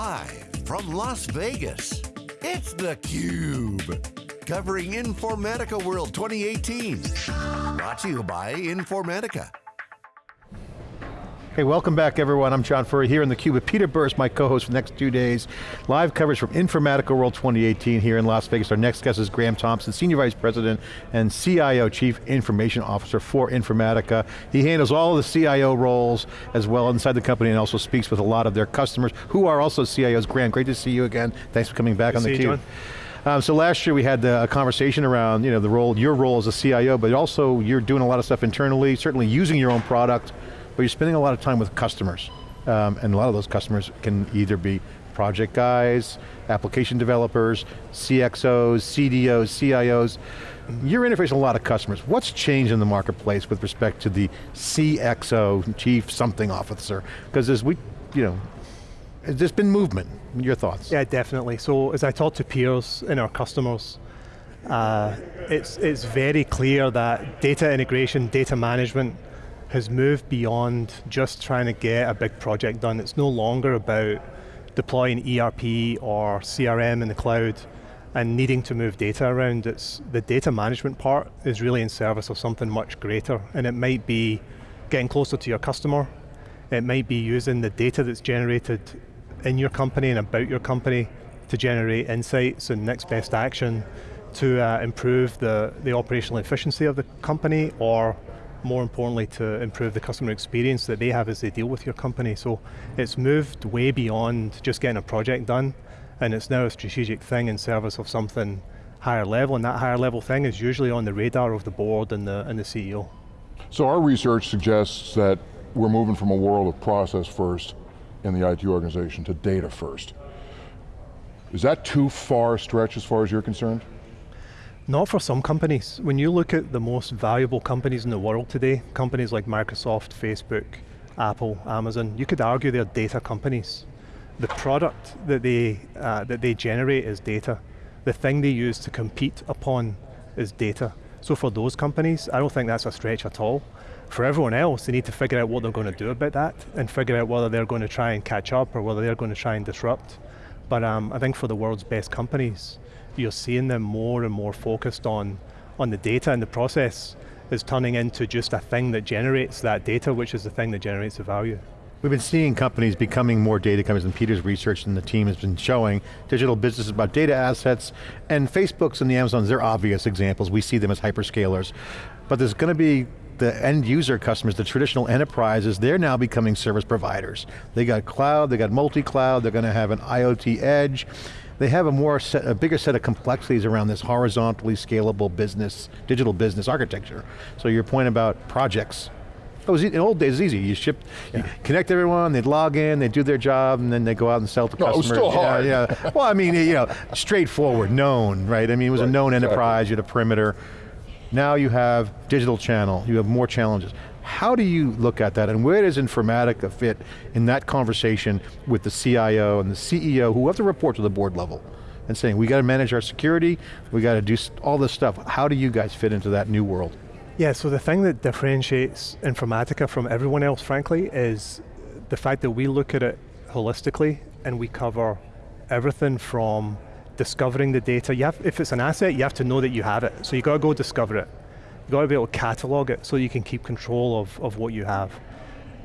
Live from Las Vegas, it's theCUBE. Covering Informatica World 2018. Brought to you by Informatica. Hey, welcome back everyone. I'm John Furrier here in theCUBE with Peter Burris, my co-host for the next two days. Live coverage from Informatica World 2018 here in Las Vegas. Our next guest is Graeme Thompson, Senior Vice President and CIO, Chief Information Officer for Informatica. He handles all of the CIO roles as well inside the company and also speaks with a lot of their customers who are also CIOs. Graeme, great to see you again. Thanks for coming back Good on theCUBE. Um, so last year we had the, a conversation around you know, the role, your role as a CIO, but also you're doing a lot of stuff internally, certainly using your own product, but you're spending a lot of time with customers. Um, and a lot of those customers can either be project guys, application developers, CXOs, CDOs, CIOs. You're interfacing a lot of customers. What's changed in the marketplace with respect to the CXO, Chief Something Officer? Because as we, you know, there's been movement. Your thoughts? Yeah, definitely. So as I talk to peers and our customers, uh, it's, it's very clear that data integration, data management has moved beyond just trying to get a big project done. It's no longer about deploying ERP or CRM in the cloud and needing to move data around. It's, the data management part is really in service of something much greater, and it might be getting closer to your customer, it might be using the data that's generated in your company and about your company to generate insights and next best action to uh, improve the, the operational efficiency of the company or more importantly to improve the customer experience that they have as they deal with your company. So it's moved way beyond just getting a project done and it's now a strategic thing in service of something higher level and that higher level thing is usually on the radar of the board and the, and the CEO. So our research suggests that we're moving from a world of process first in the IT organization to data first. Is that too far stretch as far as you're concerned? Not for some companies. When you look at the most valuable companies in the world today, companies like Microsoft, Facebook, Apple, Amazon, you could argue they're data companies. The product that they, uh, that they generate is data. The thing they use to compete upon is data. So for those companies, I don't think that's a stretch at all. For everyone else, they need to figure out what they're going to do about that and figure out whether they're going to try and catch up or whether they're going to try and disrupt. But um, I think for the world's best companies, you're seeing them more and more focused on, on the data and the process is turning into just a thing that generates that data, which is the thing that generates the value. We've been seeing companies becoming more data companies and Peter's research and the team has been showing digital businesses about data assets and Facebooks and the Amazons, they're obvious examples. We see them as hyperscalers. But there's going to be the end user customers, the traditional enterprises, they're now becoming service providers. They got cloud, they got multi-cloud, they're going to have an IoT edge. They have a more set, a bigger set of complexities around this horizontally scalable business, digital business architecture. So your point about projects, it was, in old days, it was easy. You ship, yeah. you connect everyone, they'd log in, they'd do their job, and then they go out and sell to no, customers. it was still hard. Yeah, yeah. well, I mean, you know, straightforward, known, right? I mean, it was right, a known exactly. enterprise, you had a perimeter. Now you have digital channel, you have more challenges. How do you look at that and where does Informatica fit in that conversation with the CIO and the CEO who have to report to the board level? and saying, we got to manage our security, we got to do all this stuff. How do you guys fit into that new world? Yeah, so the thing that differentiates Informatica from everyone else, frankly, is the fact that we look at it holistically and we cover everything from discovering the data. You have, if it's an asset, you have to know that you have it. So you got to go discover it. You got to be able to catalog it so you can keep control of, of what you have.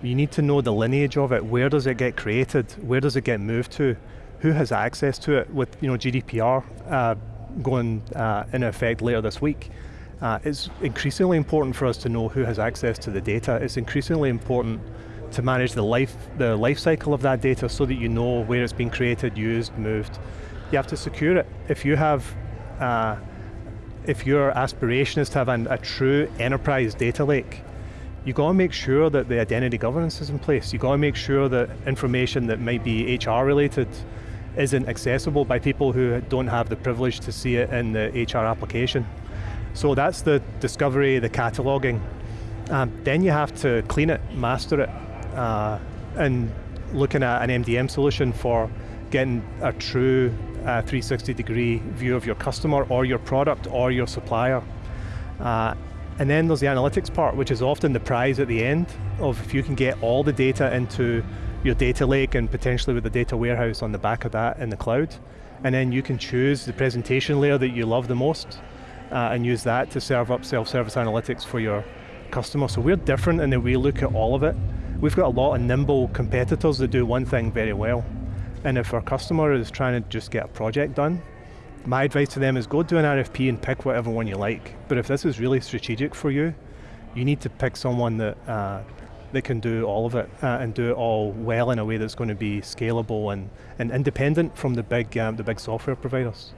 You need to know the lineage of it. Where does it get created? Where does it get moved to? who has access to it with you know, GDPR uh, going uh, into effect later this week. Uh, it's increasingly important for us to know who has access to the data. It's increasingly important to manage the life, the life cycle of that data so that you know where it's been created, used, moved. You have to secure it. If you have, uh, if your aspiration is to have an, a true enterprise data lake, you got to make sure that the identity governance is in place. You got to make sure that information that might be HR related isn't accessible by people who don't have the privilege to see it in the HR application. So that's the discovery, the cataloging. Um, then you have to clean it, master it, uh, and looking at an MDM solution for getting a true uh, 360 degree view of your customer or your product or your supplier. Uh, and then there's the analytics part, which is often the prize at the end of if you can get all the data into your data lake and potentially with the data warehouse on the back of that in the cloud. And then you can choose the presentation layer that you love the most uh, and use that to serve up self-service analytics for your customer. So we're different in that we look at all of it. We've got a lot of nimble competitors that do one thing very well. And if our customer is trying to just get a project done, my advice to them is go do an RFP and pick whatever one you like. But if this is really strategic for you, you need to pick someone that uh, that can do all of it uh, and do it all well in a way that's going to be scalable and, and independent from the big um, the big software providers.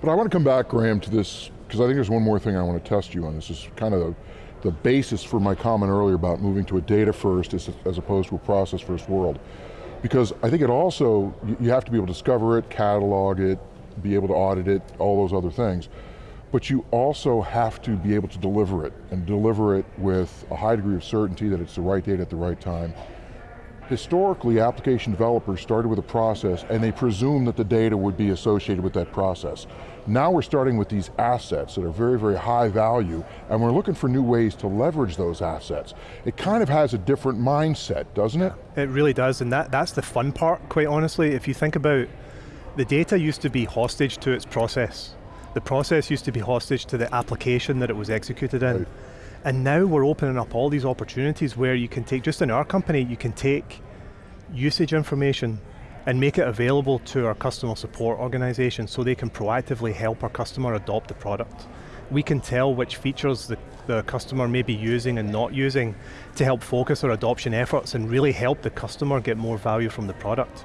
But I want to come back, Graeme, to this, because I think there's one more thing I want to test you on. This is kind of the, the basis for my comment earlier about moving to a data first as, as opposed to a process first world. Because I think it also, you have to be able to discover it, catalog it, be able to audit it, all those other things. But you also have to be able to deliver it, and deliver it with a high degree of certainty that it's the right data at the right time. Historically, application developers started with a process and they presumed that the data would be associated with that process. Now we're starting with these assets that are very, very high value, and we're looking for new ways to leverage those assets. It kind of has a different mindset, doesn't it? It really does, and that, that's the fun part, quite honestly. If you think about the data used to be hostage to its process. The process used to be hostage to the application that it was executed in. Right. And now we're opening up all these opportunities where you can take, just in our company, you can take usage information and make it available to our customer support organization so they can proactively help our customer adopt the product. We can tell which features the, the customer may be using and not using to help focus our adoption efforts and really help the customer get more value from the product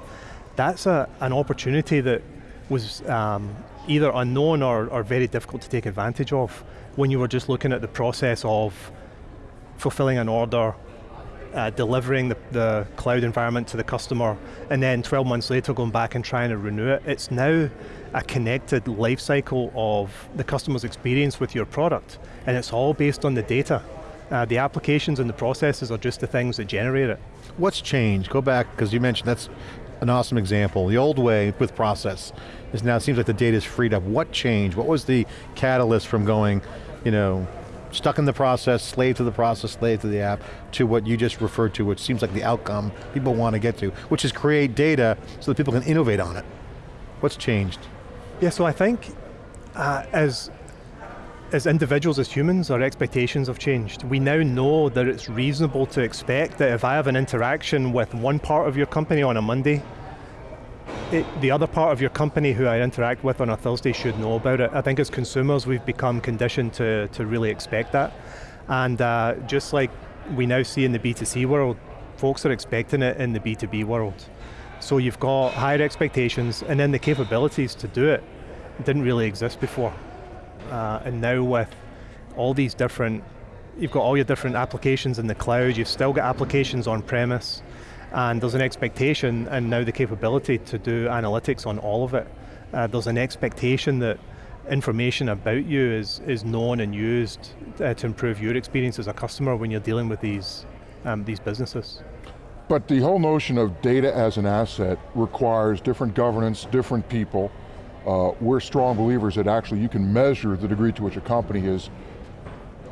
that's a, an opportunity that was um, either unknown or, or very difficult to take advantage of when you were just looking at the process of fulfilling an order, uh, delivering the, the, cloud environment to the customer, and then 12 months later going back and trying to renew it. It's now a connected life cycle of the customer's experience with your product, and it's all based on the data. Uh, the applications and the processes are just the things that generate it. What's changed? Go back, because you mentioned that's an awesome example. The old way with process is now it seems like the data is freed up. What changed? What was the catalyst from going, you know, stuck in the process, slave to the process, slave to the app, to what you just referred to, which seems like the outcome people want to get to, which is create data so that people can innovate on it. What's changed? Yeah, so I think uh, as as individuals, as humans, our expectations have changed. We now know that it's reasonable to expect that if I have an interaction with one part of your company on a Monday, it, the other part of your company who I interact with on a Thursday should know about it. I think as consumers we've become conditioned to, to really expect that. And uh, just like we now see in the B2C world, folks are expecting it in the B2B world. So you've got higher expectations and then the capabilities to do it didn't really exist before. Uh, and now with all these different, you've got all your different applications in the cloud, you've still got applications on premise, and there's an expectation and now the capability to do analytics on all of it. Uh, there's an expectation that information about you is, is known and used uh, to improve your experience as a customer when you're dealing with these, um, these businesses. But the whole notion of data as an asset requires different governance, different people, uh, we're strong believers that actually you can measure the degree to which a company is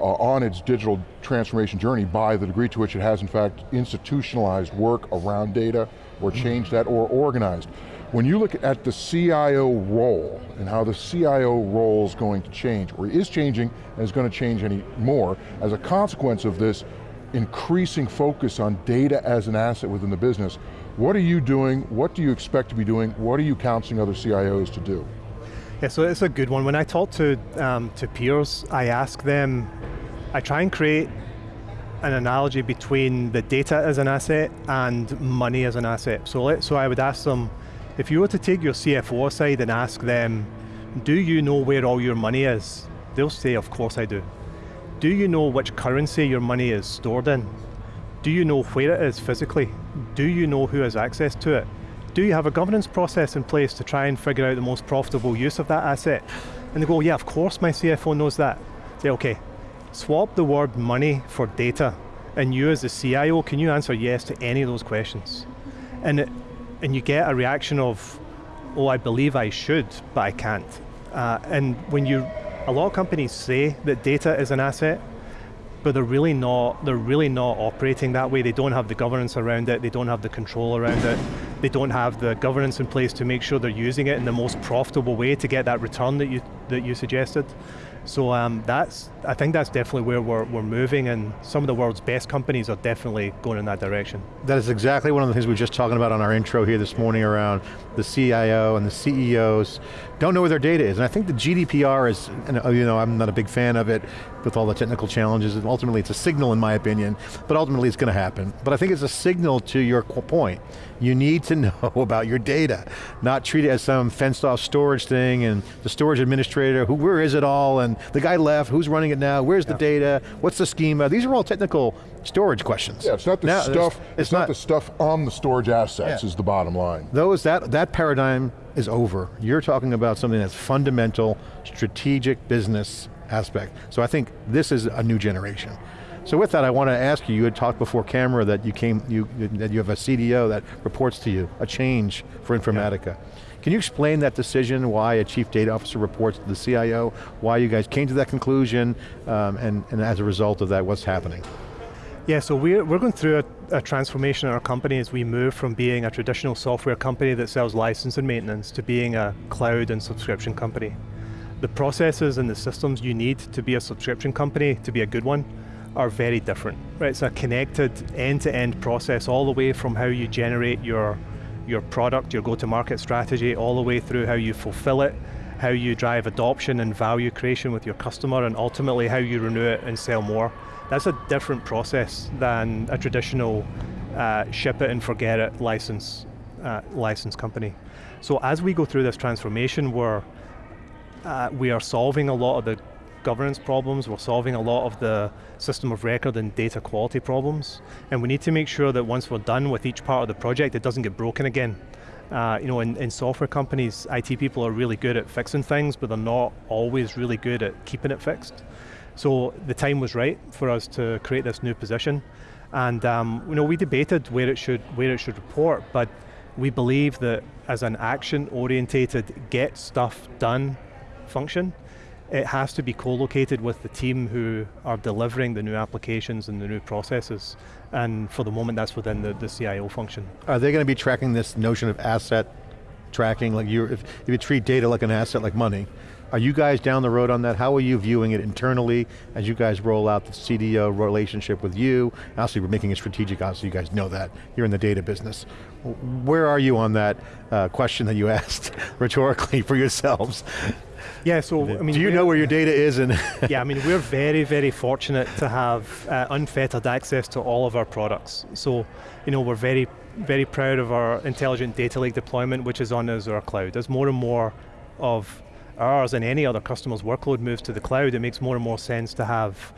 uh, on its digital transformation journey by the degree to which it has in fact institutionalized work around data or mm-hmm. changed that or organized. When you look at the CIO role and how the CIO role is going to change, or is changing and is going to change any more, as a consequence of this increasing focus on data as an asset within the business, what are you doing? What do you expect to be doing? What are you counseling other CIOs to do? Yeah, so it's a good one. When I talk to, um, to peers, I ask them, I try and create an analogy between the data as an asset and money as an asset. So, let, so I would ask them, if you were to take your CFO aside and ask them, do you know where all your money is? They'll say, of course I do. Do you know which currency your money is stored in? Do you know where it is physically? Do you know who has access to it? Do you have a governance process in place to try and figure out the most profitable use of that asset? And they go, yeah, of course my CFO knows that. Say, okay, swap the word money for data, and you as the CIO, can you answer yes to any of those questions? And, it, and you get a reaction of, oh, I believe I should, but I can't. Uh, and when you, a lot of companies say that data is an asset, but they're really not. They're really not operating that way. They don't have the governance around it. They don't have the control around it. They don't have the governance in place to make sure they're using it in the most profitable way to get that return that you that you suggested. So um, that's, I think that's definitely where we're, we're moving and some of the world's best companies are definitely going in that direction. That is exactly one of the things we were just talking about on our intro here this morning around the CIO and the CEOs don't know where their data is. And I think the GDPR is, uh, you know, I'm not a big fan of it with all the technical challenges, and ultimately it's a signal in my opinion, but ultimately it's going to happen. But I think it's a signal to your point. You need to know about your data, not treat it as some fenced off storage thing and the storage administrator, who, where is it all, and the guy left, who's running it now, where's yeah. the data, what's the schema? These are all technical storage questions. Yeah, it's not the now, stuff, it's, it's not, not, the stuff on the storage assets yeah. is the bottom line. Those, that, that paradigm is over. You're talking about something that's fundamental, strategic business aspect. So I think this is a new generation. So with that, I want to ask you, you had talked before camera that you came, you, that you have a CDO that reports to you, a change for Informatica. Yeah. Can you explain that decision, why a chief data officer reports to the CIO, why you guys came to that conclusion, um, and, and as a result of that, what's happening? Yeah, so we're, we're going through a, a, transformation in our company as we move from being a traditional software company that sells license and maintenance to being a cloud and subscription company. The processes and the systems you need to be a subscription company, to be a good one, are very different. Right? It's a connected end-to-end -end process all the way from how you generate your, your product, your go-to-market strategy, all the way through how you fulfill it, how you drive adoption and value creation with your customer, and ultimately how you renew it and sell more. That's a different process than a traditional uh, ship it and forget it license, uh, license company. So as we go through this transformation, we're, uh, we are solving a lot of the governance problems, we're solving a lot of the system of record and data quality problems, and we need to make sure that once we're done with each part of the project, it doesn't get broken again. Uh, you know, in, in software companies, IT people are really good at fixing things, but they're not always really good at keeping it fixed. So the time was right for us to create this new position. And um, you know, we debated where it should where it should report, but we believe that as an action-orientated, get stuff done function, it has to be co-located with the team who are delivering the new applications and the new processes. And for the moment, that's within the, the CIO function. Are they going to be tracking this notion of asset tracking, like you, if, if you treat data like an asset like money, are you guys down the road on that? How are you viewing it internally as you guys roll out the CDO relationship with you? Obviously we're making it strategic, obviously you guys know that. You're in the data business. Where are you on that uh, question that you asked rhetorically for yourselves? Yeah, so I mean, do you know where your data is? And yeah, I mean, we're very, very fortunate to have uh, unfettered access to all of our products. So, you know, we're very, very proud of our intelligent data lake deployment, which is on Azure Cloud. As more and more of ours and any other customer's workload moves to the cloud, it makes more and more sense to have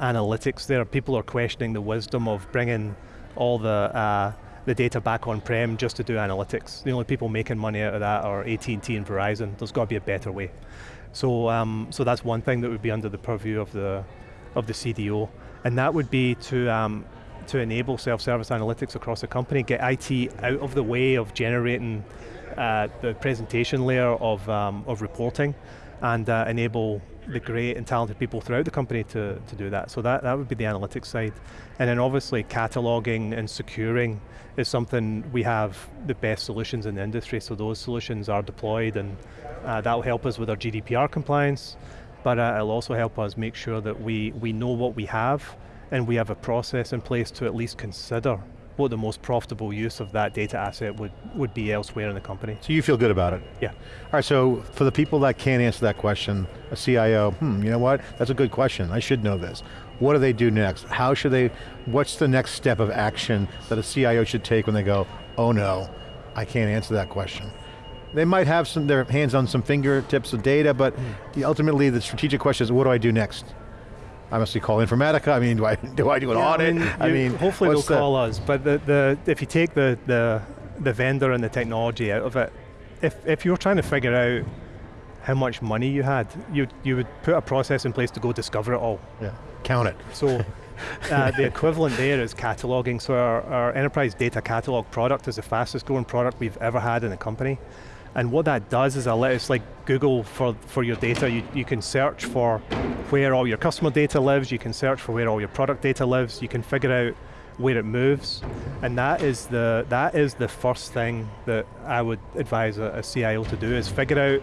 analytics there. People are questioning the wisdom of bringing all the uh, the data back on-prem just to do analytics. The only people making money out of that are AT&T and Verizon. There's got to be a better way. So, um, so that's one thing that would be under the purview of the, of the CDO. And that would be to, um, to enable self-service analytics across the company, get IT out of the way of generating uh, the presentation layer of, um, of reporting and uh, enable the great and talented people throughout the company to, to do that. So that, that would be the analytics side. And then obviously cataloging and securing is something we have the best solutions in the industry, so those solutions are deployed and uh, that will help us with our GDPR compliance, but uh, it'll also help us make sure that we, we know what we have and we have a process in place to at least consider what the most profitable use of that data asset would, would be elsewhere in the company. So you feel good about it? Yeah. All right, so for the people that can't answer that question, a CIO, hmm, you know what, that's a good question, I should know this. What do they do next? How should they, what's the next step of action that a CIO should take when they go, oh no, I can't answer that question? They might have some, their hands on some fingertips of data, but mm. ultimately the strategic question is, what do I do next? I must be call Informatica. I mean, do I do I do an yeah, audit? I mean, I mean hopefully they'll the call us. But the, the if you take the, the the vendor and the technology out of it, if if you're trying to figure out how much money you had, you you would put a process in place to go discover it all. Yeah, count it. So. Uh, the equivalent there is cataloging. So our, our enterprise data catalog product is the fastest growing product we've ever had in the company. And what that does is it's like Google for, for your data. You, you can search for where all your customer data lives, you can search for where all your product data lives, you can figure out where it moves, and that is the that is the first thing that I would advise a, a CIO to do is figure out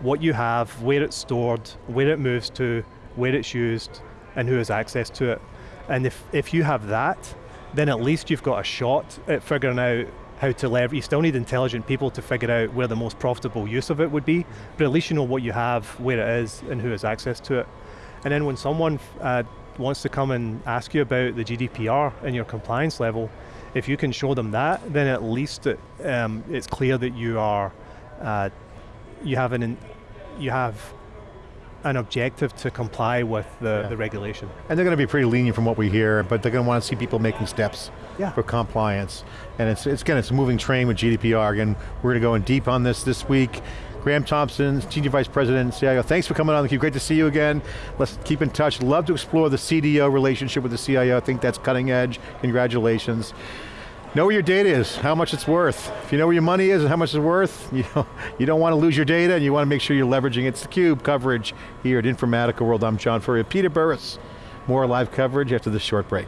what you have, where it's stored, where it moves to, where it's used, and who has access to it. And if, if you have that, then at least you've got a shot at figuring out how to leverage, you still need intelligent people to figure out where the most profitable use of it would be, but at least you know what you have, where it is, and who has access to it. And then when someone uh, wants to come and ask you about the GDPR and your compliance level, if you can show them that, then at least it, um, it's clear that you are, uh, you have an, you have an objective to comply with the, yeah. the regulation. And they're going to be pretty lenient from what we hear, but they're going to want to see people making steps yeah. for compliance. And it's, it's, again, it's a moving train with GDPR. Again, we're going to go in deep on this this week. Graeme Thompson, Senior Vice President and CIO, thanks for coming on theCUBE, great to see you again. Let's keep in touch. Love to explore the CDO relationship with the CIO. I think that's cutting edge, congratulations. Know where your data is, how much it's worth. If you know where your money is and how much it's worth, you, know, you don't want to lose your data and you want to make sure you're leveraging it. It's theCUBE coverage here at Informatica World. I'm John Furrier. Peter Burris, more live coverage after this short break.